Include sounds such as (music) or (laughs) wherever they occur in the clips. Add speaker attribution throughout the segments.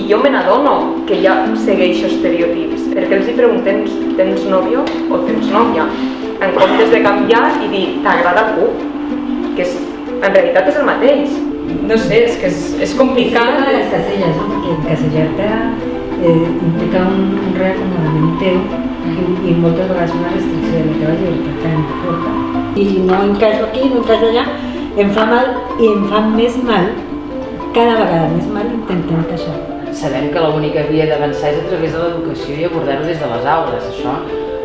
Speaker 1: I jo me n'adono que ja segueixo estereotips, perquè els hi preguntem, tens nòvio o tens nòvia? En comptes de canviar i dir, t'agrada algú? Que és, en realitat és el mateix. No sé, és que és, és complicat.
Speaker 2: Sí, les caselles, no? Perquè encasellar-te eh, implica un, un reacomodament teu i, i moltes vegades una restricció de la teva llibertat tan forta. I no encaixo aquí, no encaixo allà, em fa mal i em fa més mal, cada vegada més mal intentar encaixar.
Speaker 3: Sabem que l'única via d'avançar és a través de l'educació i abordar-ho des de les aules, això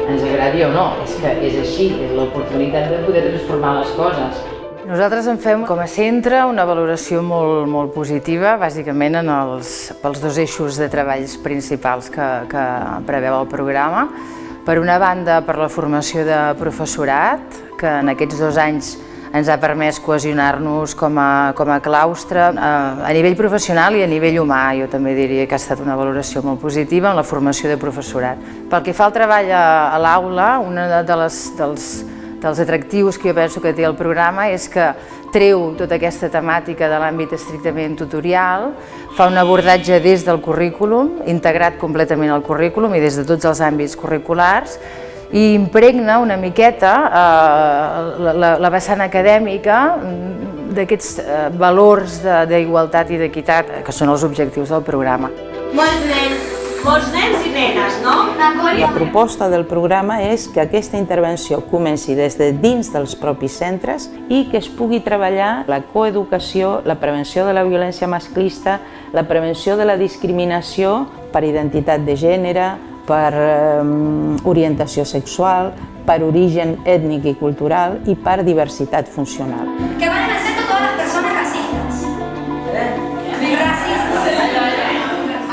Speaker 3: ens agradi o no, és que és així, és l'oportunitat de poder transformar les coses.
Speaker 4: Nosaltres en fem com a centre una valoració molt, molt positiva, bàsicament en els, pels dos eixos de treballs principals que, que preveu el programa. Per una banda, per la formació de professorat, que en aquests dos anys ens ha permès cohesionar-nos com, a, com a claustre a, a nivell professional i a nivell humà. Jo també diria que ha estat una valoració molt positiva en la formació de professorat. Pel que fa al treball a, a l'aula, una de les, dels, dels atractius que jo penso que té el programa és que treu tota aquesta temàtica de l'àmbit estrictament tutorial, fa un abordatge des del currículum, integrat completament al currículum i des de tots els àmbits curriculars, i impregna una miqueta eh, la, la vessant acadèmica d'aquests eh, valors d'igualtat i d'equitat, que són els objectius del programa.
Speaker 5: Molts nens, molts nens i nenes, no?
Speaker 6: La proposta del programa és que aquesta intervenció comenci des de dins dels propis centres i que es pugui treballar la coeducació, la prevenció de la violència masclista, la prevenció de la discriminació per identitat de gènere, per eh, orientació sexual, per origen ètnic i cultural i per diversitat funcional.
Speaker 5: Que van a ser totes les persones racistes. Eh? Racistes.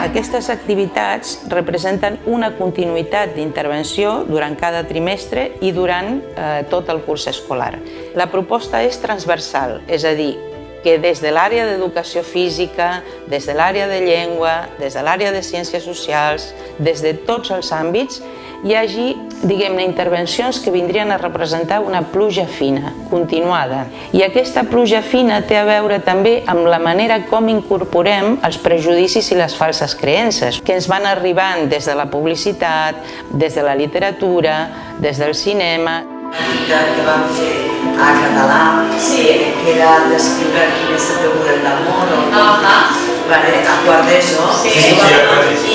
Speaker 6: Aquestes activitats representen una continuïtat d'intervenció durant cada trimestre i durant eh, tot el curs escolar. La proposta és transversal, és a dir, que des de l'àrea d'educació física, des de l'àrea de llengua, des de l'àrea de ciències socials, des de tots els àmbits, hi hagi, diguem-ne, intervencions que vindrien a representar una pluja fina, continuada. I aquesta pluja fina té a veure també amb la manera com incorporem els prejudicis i les falses creences, que ens van arribant des de la publicitat, des de la literatura, des del cinema.
Speaker 7: que vam fer a català, sí. que era descriure quin és el teu model d'amor, o uh -huh. vale, a quart d'ESO, sí.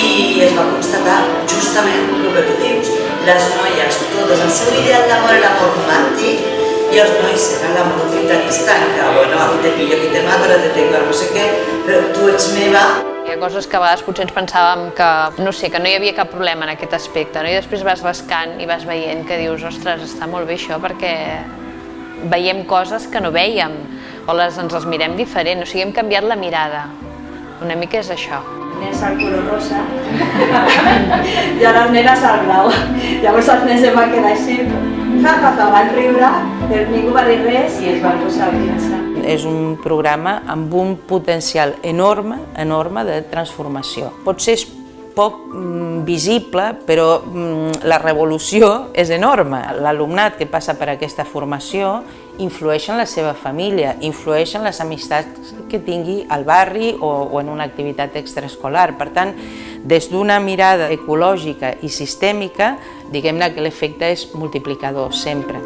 Speaker 7: i es va constatar justament el que tu dius. Les noies, totes, el seu ideal d'amor era l'amor romàntic, i els nois eren l'amor utilitarista, en que, bueno, aquí te pillo, aquí te mato, ara te tengo, no sé què, però tu ets meva,
Speaker 8: hi ha coses que a vegades potser ens pensàvem que, no sé, que no hi havia cap problema en aquest aspecte, no? i després vas rascant i vas veient que dius, ostres, està molt bé això perquè veiem coses que no veiem, o les, ens les mirem diferent, o sigui, hem canviat la mirada. Una mica és això.
Speaker 9: nens al color rosa (laughs) i a les nenes al blau. Llavors els nens em van quedar així, ja, ja, van riure, el ningú va dir res i es van posar a pensar.
Speaker 6: És un programa amb un potencial enorme, enorme de transformació. Potser és poc mm, visible, però mm, la revolució és enorme. L'alumnat que passa per aquesta formació influeix en la seva família, influeix en les amistats que tingui al barri o, o en una activitat extraescolar. Per tant, des d'una mirada ecològica i sistèmica, diguem-ne que l'efecte és multiplicador sempre.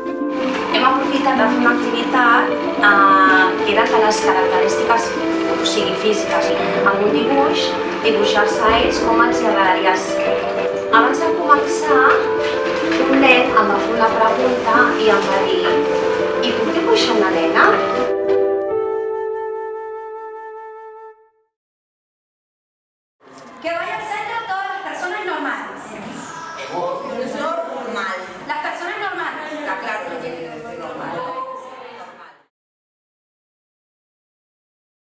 Speaker 5: Hem aprofitat de fer una activitat eh, que era que les característiques o sigui, físiques, amb un dibuix, dibuixar-se a ells com els agradaria ser.